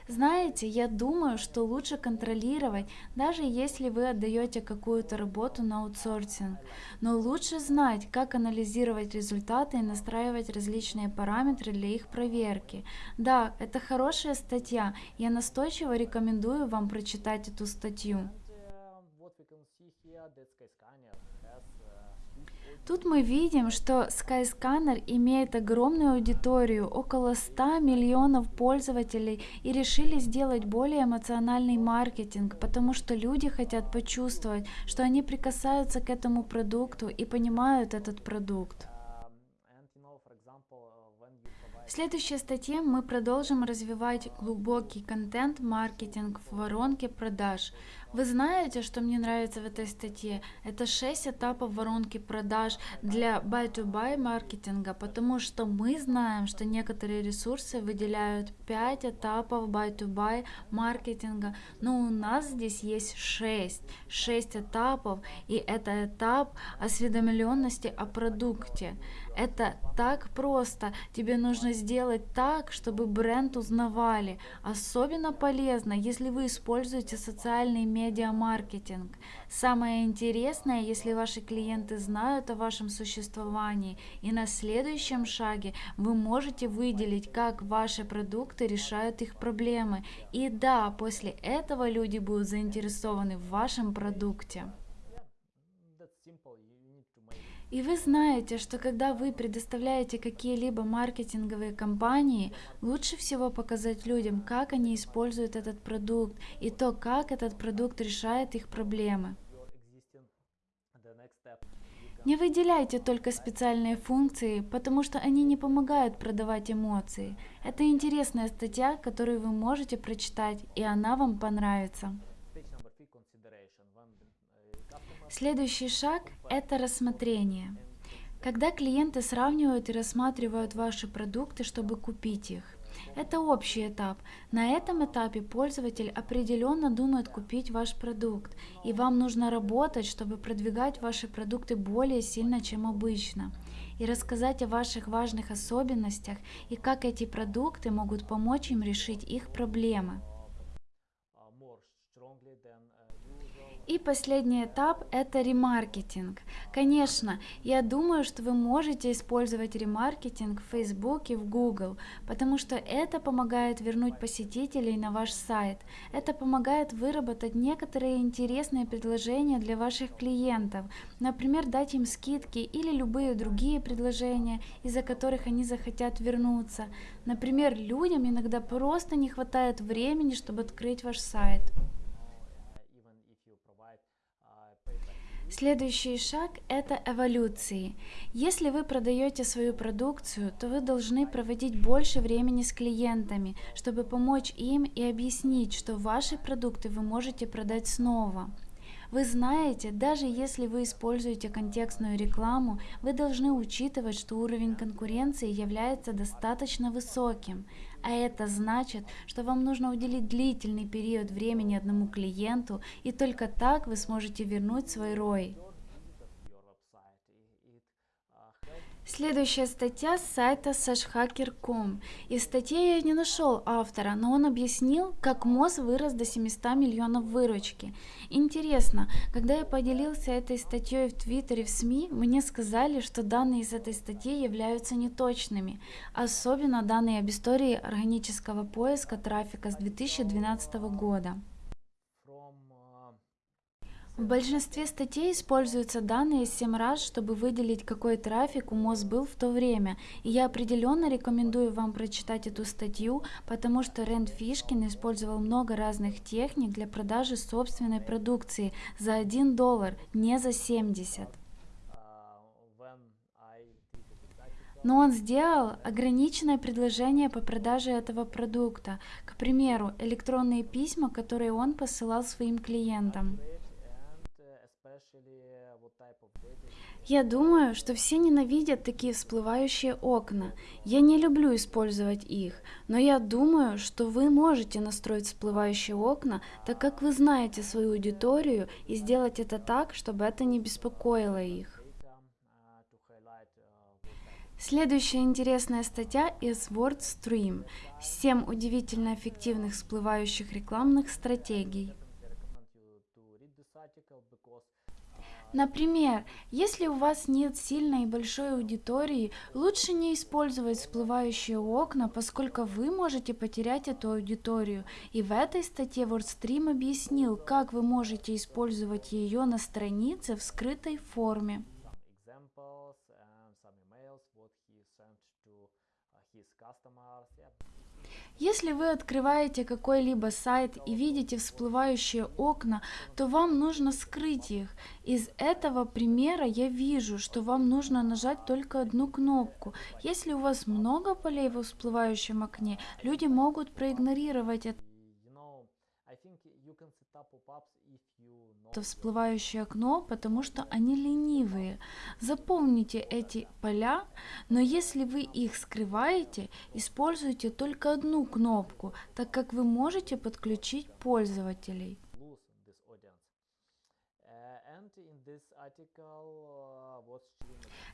Знаете, я думаю, что лучше контролировать, даже если вы отдаете какую-то работу на аутсорсинг. Но лучше знать, как анализировать результаты и настраивать различные параметры для их проверки. Да, это хорошая статья. Я настойчиво рекомендую вам прочитать эту статью. And uh, what we can see here that Skyscanner has uh, huge audience Тут мы видим, что Skyscanner имеет огромную аудиторию, около 100 миллионов пользователей, и решили сделать более эмоциональный маркетинг, потому что люди хотят почувствовать, что они прикасаются к этому продукту и понимают этот продукт. В следующей статье мы продолжим развивать глубокий контент-маркетинг в воронке продаж. Вы знаете, что мне нравится в этой статье? Это 6 этапов воронки продаж для buy-to-buy маркетинга, потому что мы знаем, что некоторые ресурсы выделяют 5 этапов buy-to-buy маркетинга, но у нас здесь есть 6. 6 этапов, и это этап осведомленности о продукте. Это так просто. Тебе нужно сделать так, чтобы бренд узнавали. Особенно полезно, если вы используете социальный медиа-маркетинг. Самое интересное, если ваши клиенты знают о вашем существовании, и на следующем шаге вы можете выделить, как ваши продукты решают их проблемы. И да, после этого люди будут заинтересованы в вашем продукте. И вы знаете, что когда вы предоставляете какие-либо маркетинговые кампании, лучше всего показать людям, как они используют этот продукт и то, как этот продукт решает их проблемы. Не выделяйте только специальные функции, потому что они не помогают продавать эмоции. Это интересная статья, которую вы можете прочитать, и она вам понравится. Следующий шаг – это рассмотрение. Когда клиенты сравнивают и рассматривают ваши продукты, чтобы купить их. Это общий этап. На этом этапе пользователь определенно думает купить ваш продукт, и вам нужно работать, чтобы продвигать ваши продукты более сильно, чем обычно, и рассказать о ваших важных особенностях и как эти продукты могут помочь им решить их проблемы. И последний этап – это ремаркетинг. Конечно, я думаю, что вы можете использовать ремаркетинг в Facebook и в Google, потому что это помогает вернуть посетителей на ваш сайт. Это помогает выработать некоторые интересные предложения для ваших клиентов, например, дать им скидки или любые другие предложения, из-за которых они захотят вернуться. Например, людям иногда просто не хватает времени, чтобы открыть ваш сайт. Следующий шаг – это эволюции. Если вы продаете свою продукцию, то вы должны проводить больше времени с клиентами, чтобы помочь им и объяснить, что ваши продукты вы можете продать снова. Вы знаете, даже если вы используете контекстную рекламу, вы должны учитывать, что уровень конкуренции является достаточно высоким. А это значит, что вам нужно уделить длительный период времени одному клиенту, и только так вы сможете вернуть свой рой. Следующая статья с сайта sashhacker.com. И в статье я не нашел автора, но он объяснил, как МОЗ вырос до 700 миллионов выручки. Интересно, когда я поделился этой статьей в Твиттере, в СМИ, мне сказали, что данные из этой статьи являются неточными, особенно данные об истории органического поиска трафика с 2012 года. В большинстве статей используются данные 7 раз, чтобы выделить, какой трафик у МОЗ был в то время. И я определенно рекомендую вам прочитать эту статью, потому что Рэнд Фишкин использовал много разных техник для продажи собственной продукции за 1 доллар, не за 70. Но он сделал ограниченное предложение по продаже этого продукта, к примеру, электронные письма, которые он посылал своим клиентам. Я думаю, что все ненавидят такие всплывающие окна. Я не люблю использовать их, но я думаю, что вы можете настроить всплывающие окна, так как вы знаете свою аудиторию и сделать это так, чтобы это не беспокоило их. Следующая интересная статья из WordStream. 7 удивительно эффективных всплывающих рекламных стратегий. Например, если у вас нет сильной и большой аудитории, лучше не использовать всплывающие окна, поскольку вы можете потерять эту аудиторию. И в этой статье WordStream объяснил, как вы можете использовать ее на странице в скрытой форме. Если вы открываете какой-либо сайт и видите всплывающие окна, то вам нужно скрыть их. Из этого примера я вижу, что вам нужно нажать только одну кнопку. Если у вас много полей в всплывающем окне, люди могут проигнорировать это это всплывающее окно, потому что они ленивые. Заполните эти поля, но если вы их скрываете, используйте только одну кнопку, так как вы можете подключить пользователей.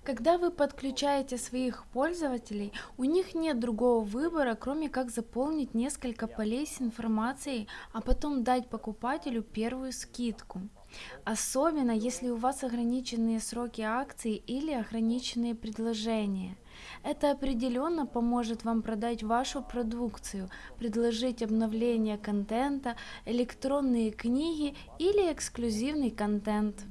Когда вы подключаете своих пользователей, у них нет другого выбора, кроме как заполнить несколько полей с информацией, а потом дать покупателю первую скидку. Особенно, если у вас ограниченные сроки акций или ограниченные предложения. Это определенно поможет вам продать вашу продукцию, предложить обновление контента, электронные книги или эксклюзивный контент.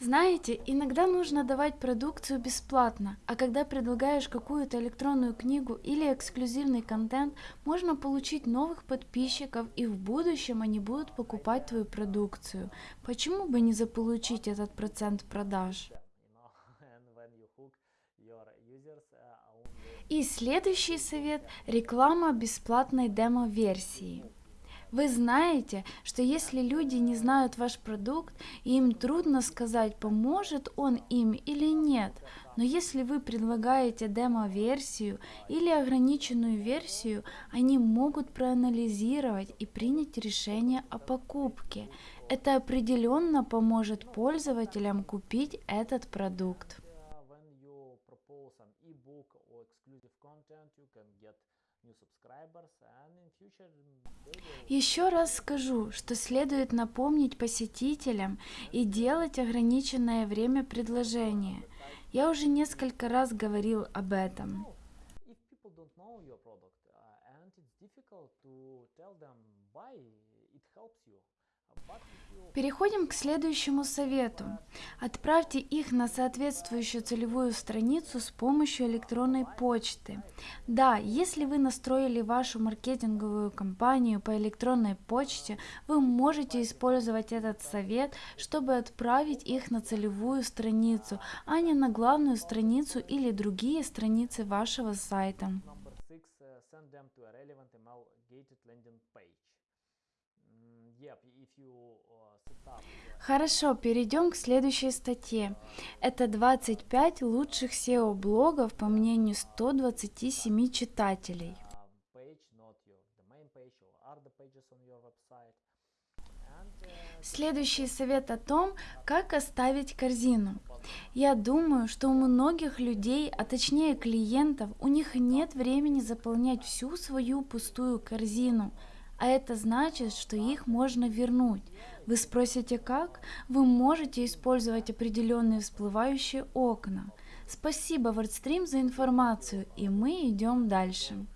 Знаете, иногда нужно давать продукцию бесплатно, а когда предлагаешь какую-то электронную книгу или эксклюзивный контент, можно получить новых подписчиков и в будущем они будут покупать твою продукцию. Почему бы не заполучить этот процент продаж? И следующий совет – реклама бесплатной демо-версии. Вы знаете, что если люди не знают ваш продукт, им трудно сказать, поможет он им или нет. Но если вы предлагаете демо-версию или ограниченную версию, они могут проанализировать и принять решение о покупке. Это определенно поможет пользователям купить этот продукт. Еще раз скажу, что следует напомнить посетителям и делать ограниченное время предложения. Я уже несколько раз говорил об этом. Переходим к следующему совету. Отправьте их на соответствующую целевую страницу с помощью электронной почты. Да, если вы настроили вашу маркетинговую кампанию по электронной почте, вы можете использовать этот совет, чтобы отправить их на целевую страницу, а не на главную страницу или другие страницы вашего сайта. Хорошо, перейдем к следующей статье. Это 25 лучших SEO-блогов по мнению 127 читателей. Следующий совет о том, как оставить корзину. Я думаю, что у многих людей, а точнее клиентов, у них нет времени заполнять всю свою пустую корзину, а это значит, что их можно вернуть. Вы спросите как? Вы можете использовать определенные всплывающие окна. Спасибо WordStream за информацию, и мы идем дальше.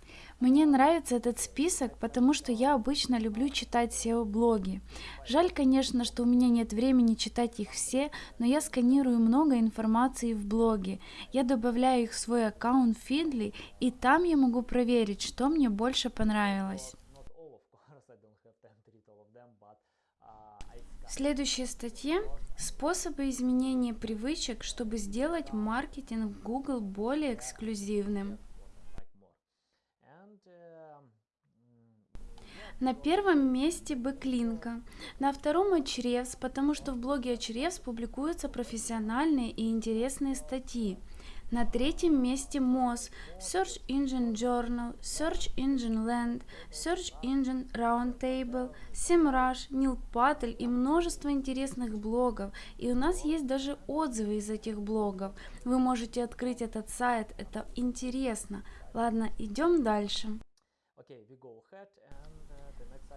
Мне нравится этот список, потому что я обычно люблю читать SEO-блоги. Жаль, конечно, что у меня нет времени читать их все, но я сканирую много информации в блоге. Я добавляю их в свой аккаунт Feedly, и там я могу проверить, что мне больше понравилось. В следующей статье способы изменения привычек, чтобы сделать маркетинг Google более эксклюзивным. На первом месте Backlinko, на втором Очревс, потому что в блоге Очревс публикуются профессиональные и интересные статьи. На третьем месте Moz, Search Engine Journal, Search Engine Land, Search Engine Roundtable, SEMrush, Neil Patel и множество интересных блогов. И у нас есть даже отзывы из этих блогов. Вы можете открыть этот сайт, это интересно. Ладно, идем дальше. Okay, we go ahead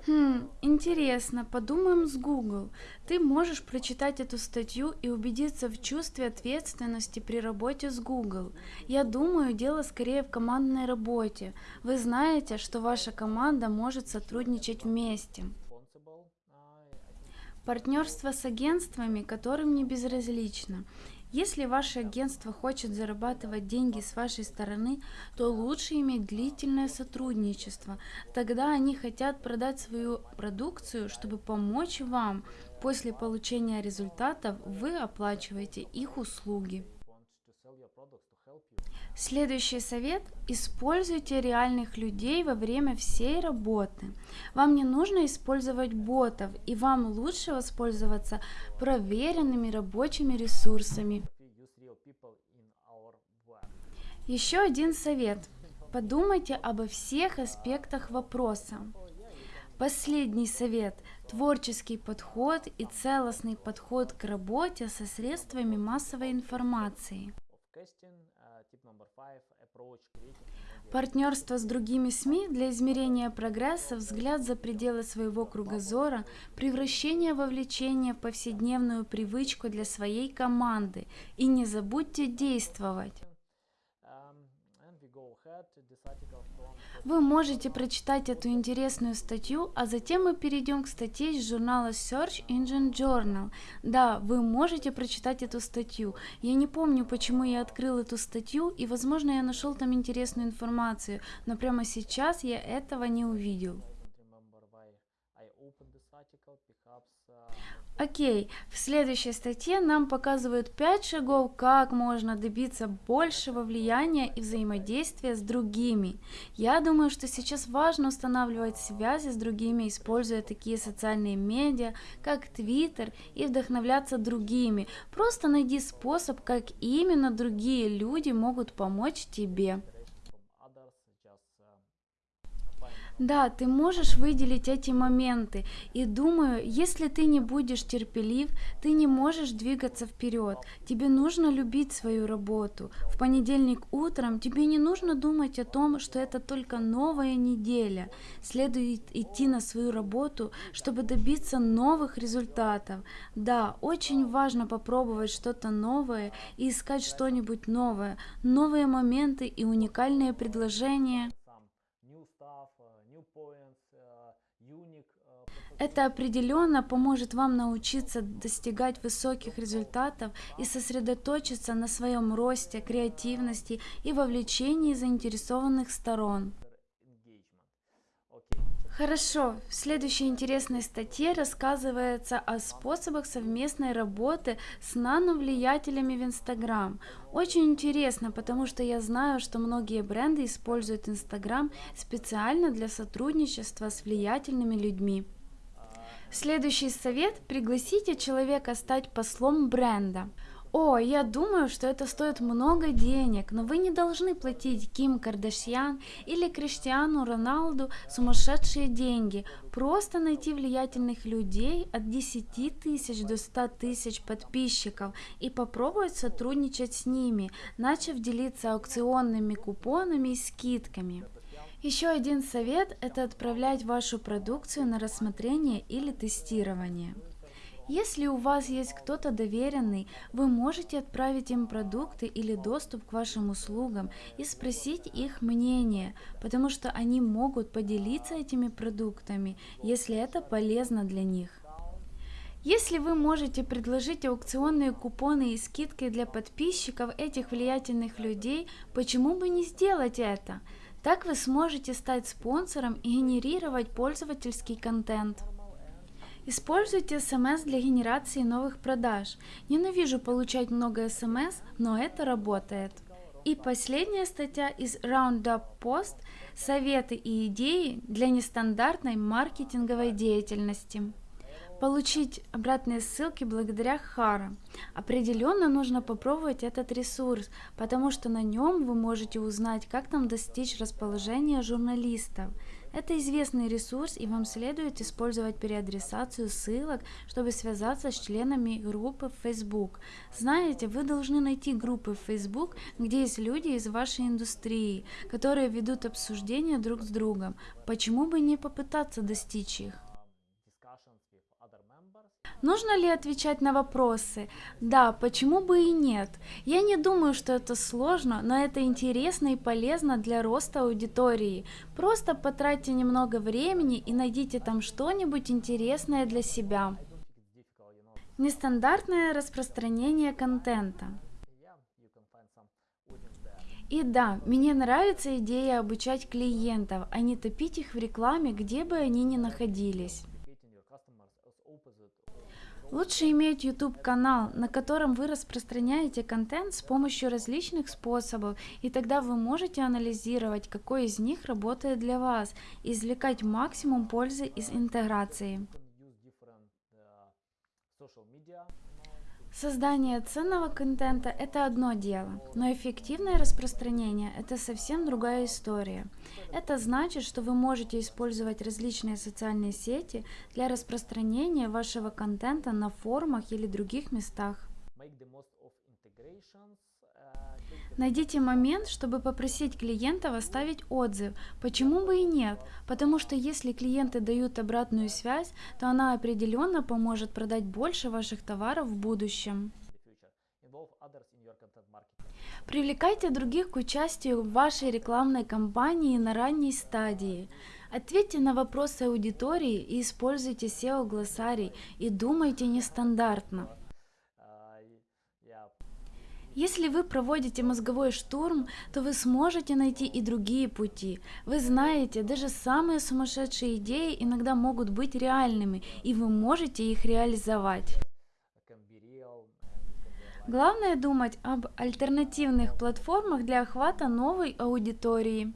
Хм, интересно, подумаем с Google. Ты можешь прочитать эту статью и убедиться в чувстве ответственности при работе с Google. Я думаю, дело скорее в командной работе. Вы знаете, что ваша команда может сотрудничать вместе. Партнерство с агентствами, которым не безразлично. Если ваше агентство хочет зарабатывать деньги с вашей стороны, то лучше иметь длительное сотрудничество. Тогда они хотят продать свою продукцию, чтобы помочь вам. После получения результатов вы оплачиваете их услуги. Следующий совет – используйте реальных людей во время всей работы. Вам не нужно использовать ботов, и вам лучше воспользоваться проверенными рабочими ресурсами. Еще один совет. Подумайте обо всех аспектах вопроса. Последний совет – творческий подход и целостный подход к работе со средствами массовой информации. Партнерство с другими СМИ для измерения прогресса, взгляд за пределы своего кругозора, превращение вовлечения в повседневную привычку для своей команды. И не забудьте действовать. Вы можете прочитать эту интересную статью, а затем мы перейдем к статье из журнала Search Engine Journal. Да, вы можете прочитать эту статью. Я не помню, почему я открыл эту статью, и, возможно, я нашел там интересную информацию, но прямо сейчас я этого не увидел. Окей, в следующей статье нам показывают 5 шагов, как можно добиться большего влияния и взаимодействия с другими. Я думаю, что сейчас важно устанавливать связи с другими, используя такие социальные медиа, как Twitter, и вдохновляться другими. Просто найди способ, как именно другие люди могут помочь тебе. Да, ты можешь выделить эти моменты. И думаю, если ты не будешь терпелив, ты не можешь двигаться вперед. Тебе нужно любить свою работу. В понедельник утром тебе не нужно думать о том, что это только новая неделя. Следует идти на свою работу, чтобы добиться новых результатов. Да, очень важно попробовать что-то новое и искать что-нибудь новое, новые моменты и уникальные предложения. Это определенно поможет вам научиться достигать высоких результатов и сосредоточиться на своем росте, креативности и вовлечении заинтересованных сторон. Хорошо, в следующей интересной статье рассказывается о способах совместной работы с нановлиятелями в Инстаграм. Очень интересно, потому что я знаю, что многие бренды используют Инстаграм специально для сотрудничества с влиятельными людьми. Следующий совет – пригласите человека стать послом бренда. О, я думаю, что это стоит много денег, но вы не должны платить Ким Кардашьян или Криштиану Роналду сумасшедшие деньги. Просто найти влиятельных людей от 10 тысяч до 100 тысяч подписчиков и попробовать сотрудничать с ними, начав делиться аукционными купонами и скидками. Еще один совет – это отправлять вашу продукцию на рассмотрение или тестирование. Если у вас есть кто-то доверенный, вы можете отправить им продукты или доступ к вашим услугам и спросить их мнение, потому что они могут поделиться этими продуктами, если это полезно для них. Если вы можете предложить аукционные купоны и скидки для подписчиков этих влиятельных людей, почему бы не сделать это? Так вы сможете стать спонсором и генерировать пользовательский контент. Используйте смс для генерации новых продаж. Ненавижу получать много смс, но это работает. И последняя статья из Roundup Post – советы и идеи для нестандартной маркетинговой деятельности. Получить обратные ссылки благодаря Хара. Определенно нужно попробовать этот ресурс, потому что на нем вы можете узнать, как там достичь расположения журналистов. Это известный ресурс, и вам следует использовать переадресацию ссылок, чтобы связаться с членами группы в Facebook. Знаете, вы должны найти группы в Facebook, где есть люди из вашей индустрии, которые ведут обсуждения друг с другом. Почему бы не попытаться достичь их? Нужно ли отвечать на вопросы? Да, почему бы и нет? Я не думаю, что это сложно, но это интересно и полезно для роста аудитории. Просто потратьте немного времени и найдите там что-нибудь интересное для себя. Нестандартное распространение контента. И да, мне нравится идея обучать клиентов, а не топить их в рекламе, где бы они ни находились. Лучше иметь YouTube канал, на котором вы распространяете контент с помощью различных способов, и тогда вы можете анализировать, какой из них работает для вас, и извлекать максимум пользы из интеграции. Создание ценного контента – это одно дело, но эффективное распространение – это совсем другая история. Это значит, что вы можете использовать различные социальные сети для распространения вашего контента на форумах или других местах. Найдите момент, чтобы попросить клиентов оставить отзыв. Почему бы и нет? Потому что если клиенты дают обратную связь, то она определенно поможет продать больше ваших товаров в будущем. Привлекайте других к участию в вашей рекламной кампании на ранней стадии. Ответьте на вопросы аудитории и используйте SEO-глоссарий и думайте нестандартно. Если вы проводите мозговой штурм, то вы сможете найти и другие пути. Вы знаете, даже самые сумасшедшие идеи иногда могут быть реальными, и вы можете их реализовать. Главное думать об альтернативных платформах для охвата новой аудитории.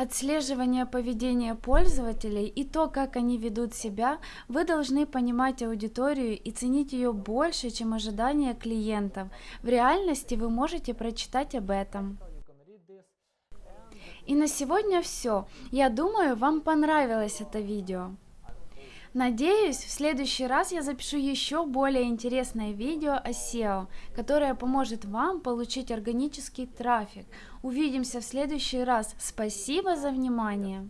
Отслеживание поведения пользователей и то, как они ведут себя, вы должны понимать аудиторию и ценить ее больше, чем ожидания клиентов. В реальности вы можете прочитать об этом. И на сегодня все. Я думаю, вам понравилось это видео. Надеюсь, в следующий раз я запишу еще более интересное видео о SEO, которое поможет вам получить органический трафик. Увидимся в следующий раз. Спасибо за внимание!